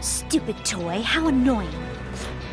Stupid toy, how annoying.